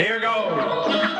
Here goes.